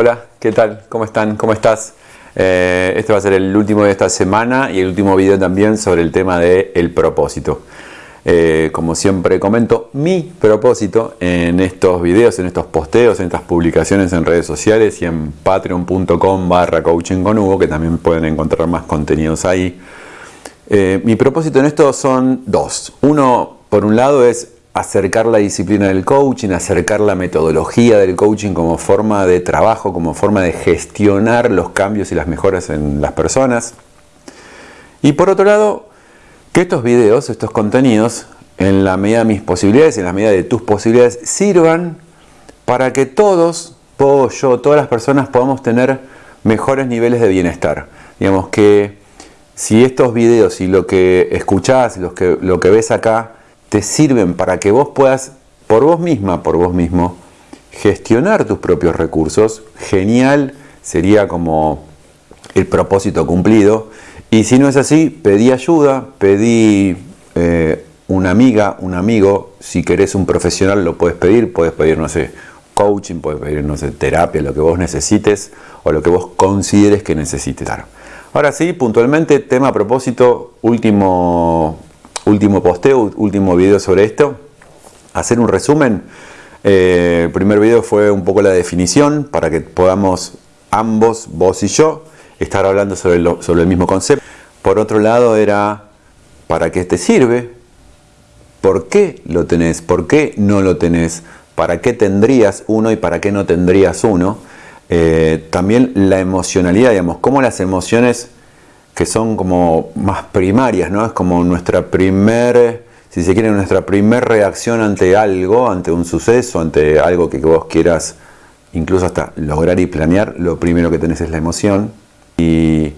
Hola, ¿qué tal? ¿Cómo están? ¿Cómo estás? Eh, este va a ser el último de esta semana y el último video también sobre el tema del el propósito. Eh, como siempre comento, mi propósito en estos videos, en estos posteos, en estas publicaciones en redes sociales y en patreon.com barra coaching con Hugo, que también pueden encontrar más contenidos ahí. Eh, mi propósito en esto son dos. Uno, por un lado, es acercar la disciplina del coaching, acercar la metodología del coaching como forma de trabajo, como forma de gestionar los cambios y las mejoras en las personas. Y por otro lado, que estos videos, estos contenidos, en la medida de mis posibilidades, en la medida de tus posibilidades, sirvan para que todos, todos yo, todas las personas podamos tener mejores niveles de bienestar. Digamos que si estos videos y lo que escuchás, lo que, lo que ves acá, te sirven para que vos puedas, por vos misma, por vos mismo, gestionar tus propios recursos, genial sería como el propósito cumplido. Y si no es así, pedí ayuda, pedí eh, una amiga, un amigo, si querés un profesional lo puedes pedir, puedes pedir, no sé, coaching, puedes pedir, no sé, terapia, lo que vos necesites o lo que vos consideres que necesites. Ahora sí, puntualmente, tema propósito, último último posteo, último video sobre esto. Hacer un resumen. Eh, el primer video fue un poco la definición para que podamos ambos, vos y yo, estar hablando sobre, sobre el mismo concepto. Por otro lado era para qué te sirve, por qué lo tenés, por qué no lo tenés, para qué tendrías uno y para qué no tendrías uno. Eh, también la emocionalidad, digamos, cómo las emociones que son como más primarias, ¿no? Es como nuestra primer, si se quiere, nuestra primer reacción ante algo, ante un suceso, ante algo que vos quieras incluso hasta lograr y planear, lo primero que tenés es la emoción. Y,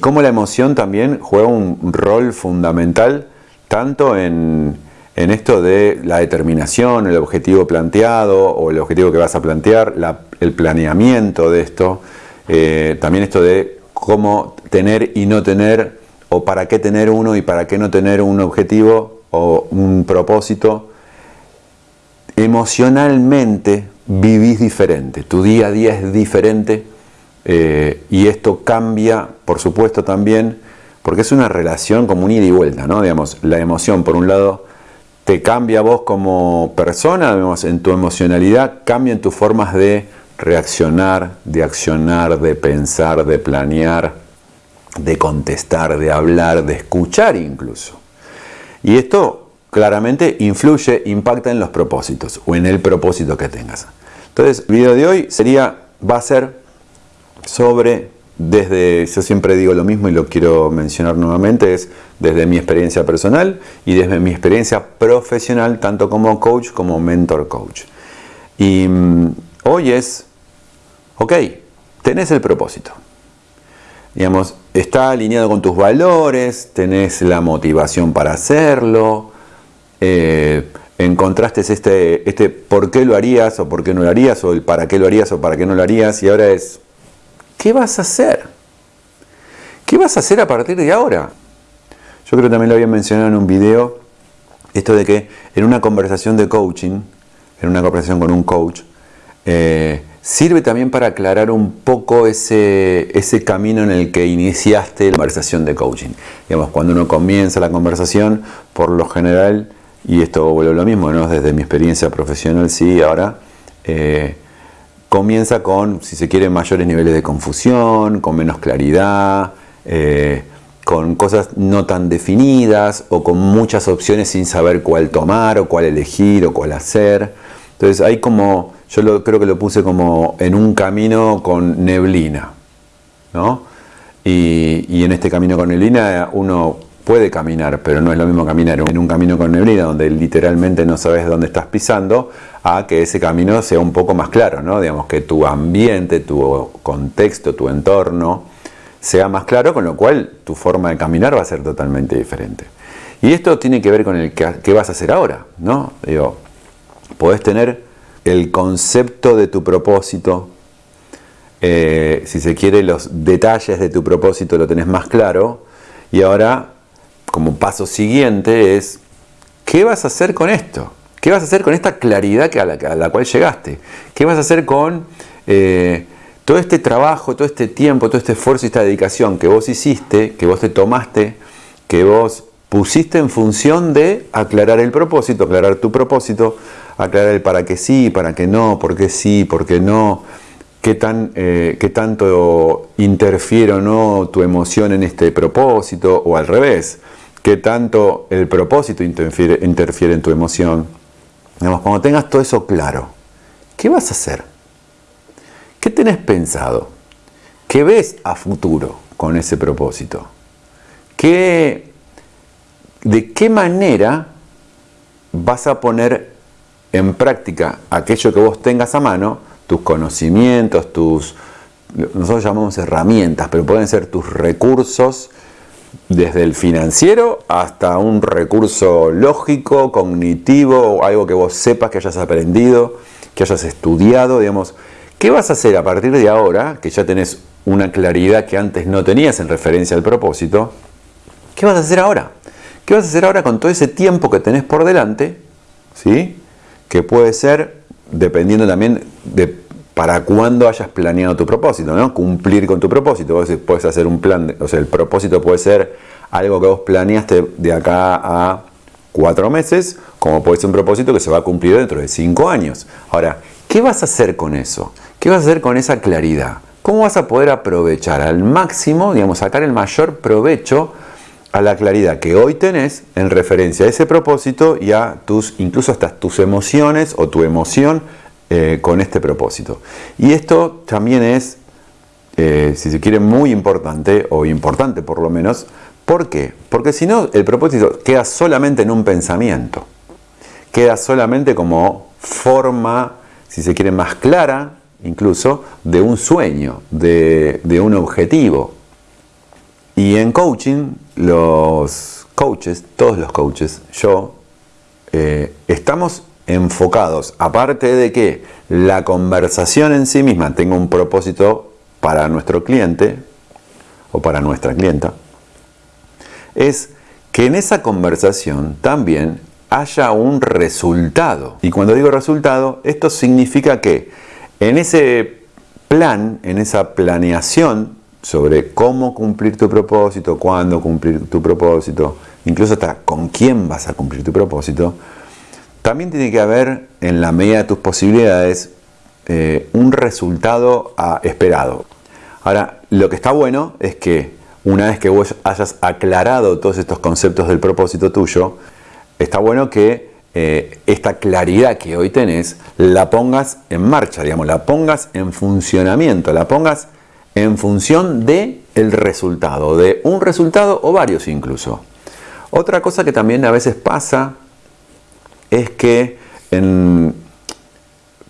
cómo la emoción también juega un rol fundamental tanto en, en esto de la determinación, el objetivo planteado o el objetivo que vas a plantear, el planeamiento de esto, eh, también esto de cómo tener y no tener, o para qué tener uno y para qué no tener un objetivo o un propósito, emocionalmente vivís diferente, tu día a día es diferente eh, y esto cambia, por supuesto, también, porque es una relación como un ida y vuelta, ¿no? Digamos, la emoción, por un lado, te cambia a vos como persona, digamos, en tu emocionalidad, cambian tus formas de reaccionar, de accionar, de pensar, de planear, de contestar, de hablar, de escuchar incluso. Y esto claramente influye, impacta en los propósitos o en el propósito que tengas. Entonces, el video de hoy sería, va a ser sobre, desde, yo siempre digo lo mismo y lo quiero mencionar nuevamente, es desde mi experiencia personal y desde mi experiencia profesional, tanto como coach como mentor coach. Y mm, Hoy es, ok, tenés el propósito. Digamos, está alineado con tus valores, tenés la motivación para hacerlo, eh, encontraste este, este por qué lo harías o por qué no lo harías, o el para qué lo harías o para qué no lo harías, y ahora es, ¿qué vas a hacer? ¿Qué vas a hacer a partir de ahora? Yo creo que también lo había mencionado en un video, esto de que en una conversación de coaching, en una conversación con un coach, eh, sirve también para aclarar un poco ese, camino en el que iniciaste la conversación de coaching. Digamos, cuando uno comienza la conversación, por lo general, y esto vuelve lo mismo, ¿no? desde mi experiencia profesional, sí, ahora, eh, comienza con, si se quiere, mayores niveles de confusión, con menos claridad, eh, con cosas no tan definidas o con muchas opciones sin saber cuál tomar o cuál elegir o cuál hacer. Entonces hay como yo creo que lo puse como en un camino con neblina, ¿no? Y, en este camino con neblina uno puede caminar, pero no es lo mismo caminar en un camino con neblina donde literalmente no sabes dónde estás pisando, a que ese camino sea un poco más claro, ¿no? Digamos que tu ambiente, tu contexto, tu entorno sea más claro, con lo cual tu forma de caminar va a ser totalmente diferente. Y esto tiene que ver con el qué vas a hacer ahora, ¿no? Digo, podés tener el concepto de tu propósito, eh, si se quiere, los detalles de tu propósito lo tenés más claro. Y ahora, como paso siguiente, es, ¿qué vas a hacer con esto? ¿Qué vas a hacer con esta claridad a la, cual llegaste? ¿Qué vas a hacer con eh, todo este trabajo, todo este tiempo, todo este esfuerzo y esta dedicación que vos hiciste, que vos te tomaste, que vos pusiste en función de aclarar el propósito, aclarar tu propósito, aclarar el para qué sí, para qué no, por qué sí, por qué no, qué, tan, eh, qué tanto interfiere o no tu emoción en este propósito, o al revés, qué tanto el propósito interfiere, interfiere en tu emoción. Digamos, cuando tengas todo eso claro, ¿qué vas a hacer? ¿Qué tenés pensado? ¿Qué ves a futuro con ese propósito? ¿Qué, ¿De qué manera vas a poner en práctica aquello que vos tengas a mano, tus conocimientos, tus, nosotros llamamos herramientas, pero pueden ser tus recursos desde el financiero hasta un recurso lógico, cognitivo, algo que vos sepas que hayas aprendido, que hayas estudiado, digamos, ¿Qué vas a hacer a partir de ahora, que ya tenés una claridad que antes no tenías en referencia al propósito? ¿Qué vas a hacer ahora? ¿Qué vas a hacer ahora con todo ese tiempo que tenés por delante? ¿Sí? Que puede ser, dependiendo también de para cuándo hayas planeado tu propósito, ¿no? Cumplir con tu propósito. Vos puedes hacer un plan, o sea, el propósito puede ser algo que vos planeaste de acá a cuatro meses, como puede ser un propósito que se va a cumplir dentro de cinco años. Ahora, ¿qué vas a hacer con eso? ¿Qué vas a hacer con esa claridad? ¿Cómo vas a poder aprovechar al máximo, digamos, sacar el mayor provecho a la claridad que hoy tenés en referencia a ese propósito y a tus, incluso hasta tus emociones o tu emoción eh, con este propósito? Y esto también es, eh, si se quiere, muy importante, o importante por lo menos, ¿por qué? Porque si no, el propósito queda solamente en un pensamiento, queda solamente como forma, si se quiere, más clara incluso de un sueño, de, un objetivo. Y en coaching, los coaches, todos los coaches, yo, eh, estamos enfocados, aparte de que la conversación en sí misma tenga un propósito para nuestro cliente o para nuestra clienta, es que en esa conversación también haya un resultado. Y cuando digo resultado, esto significa que en ese plan, en esa planeación sobre cómo cumplir tu propósito, cuándo cumplir tu propósito, incluso hasta con quién vas a cumplir tu propósito, también tiene que haber, en la medida de tus posibilidades, eh, un resultado ah, esperado. Ahora, lo que está bueno es que una vez que vos hayas aclarado todos estos conceptos del propósito tuyo, está bueno que eh, esta claridad que hoy tenés, la pongas en marcha, digamos, la pongas en funcionamiento, la pongas en función de el resultado, de un resultado o varios incluso. Otra cosa que también a veces pasa es que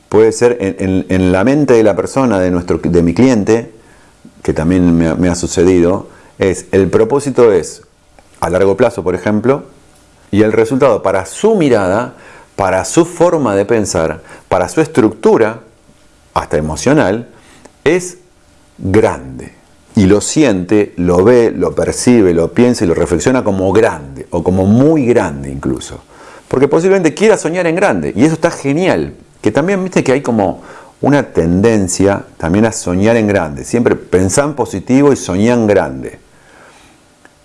puede ser en, la mente de la persona, de, nuestro, de mi cliente, que también me ha sucedido, es el propósito es a largo plazo, por ejemplo, y el resultado para su mirada, para su forma de pensar, para su estructura, hasta emocional, es grande. Y lo siente, lo ve, lo percibe, lo piensa y lo reflexiona como grande, o como muy grande incluso. Porque posiblemente quiera soñar en grande, y eso está genial. Que también viste que hay como una tendencia también a soñar en grande. Siempre pensar positivo y soñar en grande.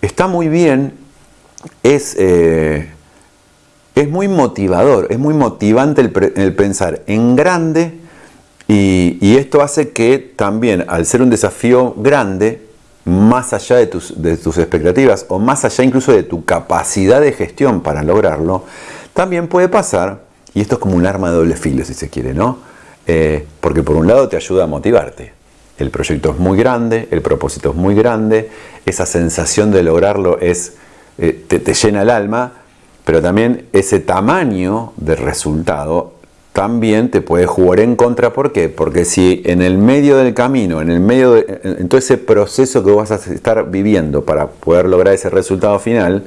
Está muy bien es, eh, es muy motivador, es muy motivante el, pensar en grande y, esto hace que también al ser un desafío grande, más allá de tus, expectativas o más allá incluso de tu capacidad de gestión para lograrlo, también puede pasar, y esto es como un arma de doble filo si se quiere, ¿no? Eh, porque por un lado te ayuda a motivarte. El proyecto es muy grande, el propósito es muy grande, esa sensación de lograrlo es eh, te, llena el alma, pero también ese tamaño de resultado también te puede jugar en contra. ¿Por qué? Porque si en el medio del camino, en el medio de en todo ese proceso que vas a estar viviendo para poder lograr ese resultado final,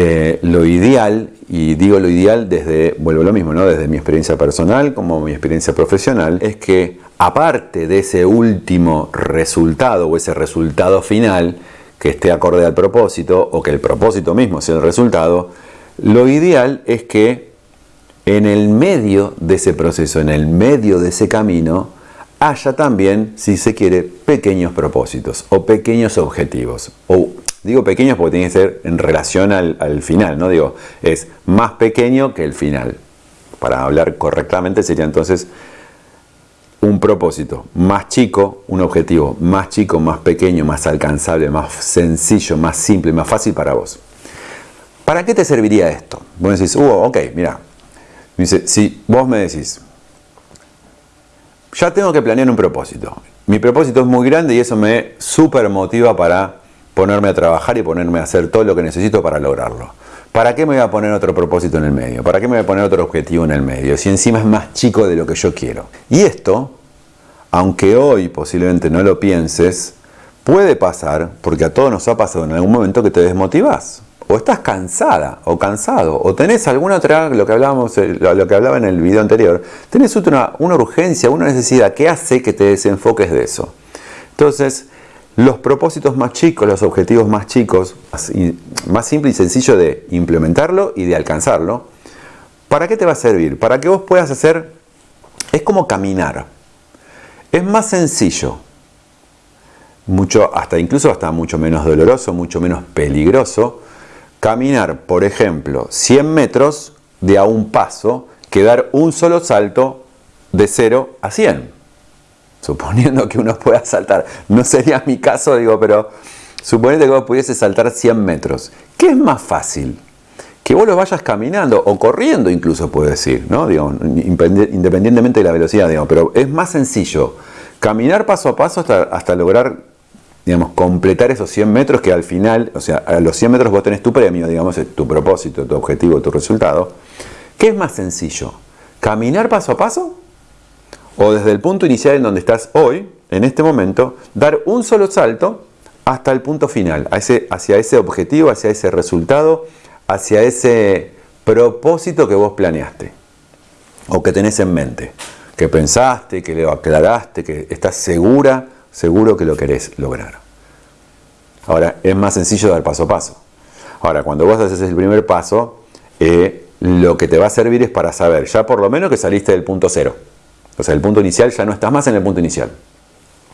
eh, lo ideal, y digo lo ideal desde, vuelvo a lo mismo, ¿no? desde mi experiencia personal como mi experiencia profesional, es que aparte de ese último resultado o ese resultado final, que esté acorde al propósito o que el propósito mismo sea el resultado, lo ideal es que en el medio de ese proceso, en el medio de ese camino, haya también, si se quiere, pequeños propósitos o pequeños objetivos. O digo pequeños porque tiene que ser en relación al, al final, ¿no? Digo, es más pequeño que el final. Para hablar correctamente sería entonces un propósito más chico, un objetivo más chico, más pequeño, más alcanzable, más sencillo, más simple, más fácil para vos. ¿Para qué te serviría esto? Vos decís, uh, ok, mira, dice, si vos me decís, ya tengo que planear un propósito. Mi propósito es muy grande y eso me super motiva para ponerme a trabajar y ponerme a hacer todo lo que necesito para lograrlo. ¿Para qué me voy a poner otro propósito en el medio? ¿Para qué me voy a poner otro objetivo en el medio? Si encima es más chico de lo que yo quiero. Y esto, aunque hoy posiblemente no lo pienses, puede pasar, porque a todos nos ha pasado en algún momento que te desmotivas. O estás cansada o cansado, o tenés alguna otra, lo que, hablábamos, eh, lo que hablaba en el video anterior, tenés una, una urgencia, una necesidad que hace que te desenfoques de eso. Entonces, los propósitos más chicos, los objetivos más chicos, más, simple y sencillo de implementarlo y de alcanzarlo, ¿para qué te va a servir? Para que vos puedas hacer, es como caminar. Es más sencillo, mucho, hasta incluso hasta mucho menos doloroso, mucho menos peligroso, caminar, por ejemplo, 100 metros de a un paso que dar un solo salto de 0 a 100 suponiendo que uno pueda saltar, no sería mi caso, digo, pero suponiendo que vos pudiese saltar 100 metros, ¿qué es más fácil? Que vos lo vayas caminando o corriendo incluso puedo decir, ¿no? Digo, independientemente de la velocidad, digo, pero es más sencillo caminar paso a paso hasta, lograr, digamos, completar esos 100 metros que al final, o sea, a los 100 metros vos tenés tu premio, digamos, tu propósito, tu objetivo, tu resultado. ¿Qué es más sencillo? ¿Caminar paso a paso o desde el punto inicial en donde estás hoy, en este momento, dar un solo salto hasta el punto final, hacia ese objetivo, hacia ese resultado, hacia ese propósito que vos planeaste o que tenés en mente, que pensaste, que lo aclaraste, que estás segura, seguro que lo querés lograr. Ahora, es más sencillo dar paso a paso. Ahora, cuando vos haces el primer paso, eh, lo que te va a servir es para saber ya por lo menos que saliste del punto cero. O sea, el punto inicial ya no estás más en el punto inicial.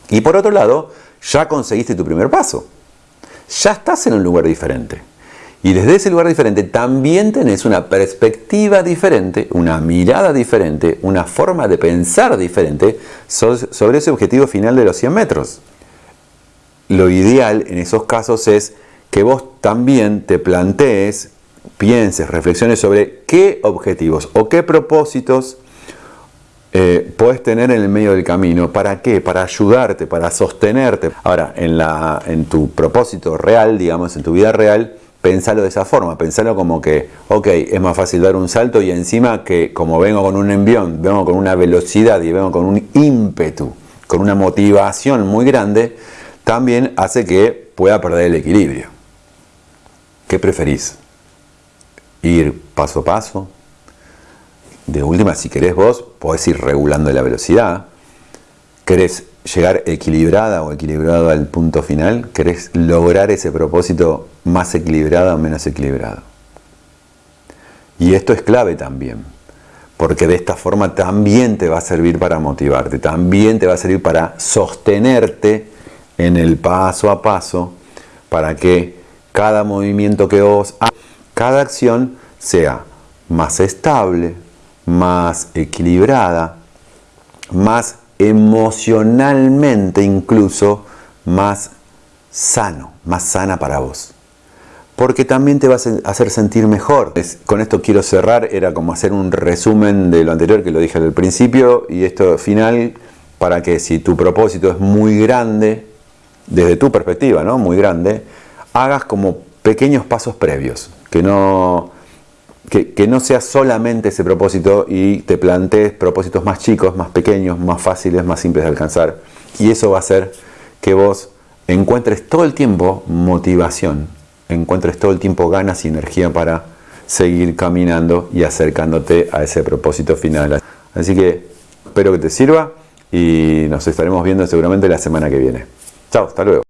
Y por otro lado, ya conseguiste tu primer paso. Ya estás en un lugar diferente. Y desde ese lugar diferente también tenés una perspectiva diferente, una mirada diferente, una forma de pensar diferente sobre ese objetivo final de los 100 metros. Lo ideal en esos casos es que vos también te plantees, pienses, reflexiones sobre qué objetivos o qué propósitos eh, puedes tener en el medio del camino. ¿Para qué? Para ayudarte, para sostenerte. Ahora, en tu propósito real, digamos, en tu vida real, pensalo de esa forma, pensalo como que, ok, es más fácil dar un salto y encima que como vengo con un envión, vengo con una velocidad y vengo con un ímpetu, con una motivación muy grande, también hace que pueda perder el equilibrio. ¿Qué preferís? ¿Ir paso a paso? de última, si querés vos, podés ir regulando la velocidad. ¿Querés llegar equilibrada o equilibrado al punto final? ¿Querés lograr ese propósito más equilibrado o menos equilibrado? Y esto es clave también, porque de esta forma también te va a servir para motivarte, también te va a servir para sostenerte en el paso a paso, para que cada movimiento que vos hagas, cada acción sea más estable, más equilibrada, más emocionalmente incluso más sano, más sana para vos. Porque también te vas a hacer sentir mejor. con esto quiero cerrar, era como hacer un resumen de lo anterior que lo dije al principio y esto final para que si tu propósito es muy grande, desde tu perspectiva, ¿no? Muy grande, hagas como pequeños pasos previos, que no que, no sea solamente ese propósito y te plantees propósitos más chicos, más pequeños, más fáciles, más simples de alcanzar. Y eso va a hacer que vos encuentres todo el tiempo motivación, encuentres todo el tiempo ganas y energía para seguir caminando y acercándote a ese propósito final. Así que espero que te sirva y nos estaremos viendo seguramente la semana que viene. Chao, hasta luego.